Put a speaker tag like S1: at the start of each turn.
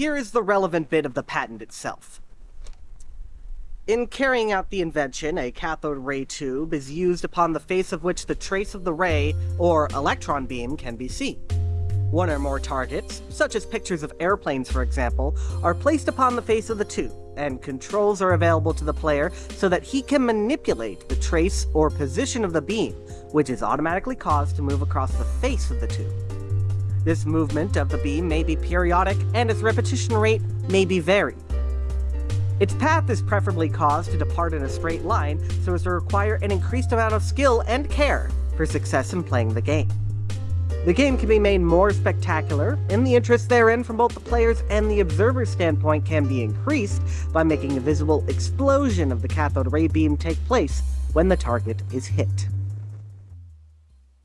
S1: here is the relevant bit of the patent itself. In carrying out the invention, a cathode ray tube is used upon the face of which the trace of the ray, or electron beam, can be seen. One or more targets, such as pictures of airplanes for example, are placed upon the face of the tube, and controls are available to the player so that he can manipulate the trace or position of the beam, which is automatically caused to move across the face of the tube. This movement of the beam may be periodic, and its repetition rate may be varied. Its path is preferably caused to depart in a straight line so as to require an increased amount of skill and care for success in playing the game. The game can be made more spectacular, and the interest therein from both the player's and the observer's standpoint can be increased by making a visible explosion of the cathode ray beam take place when the target is hit.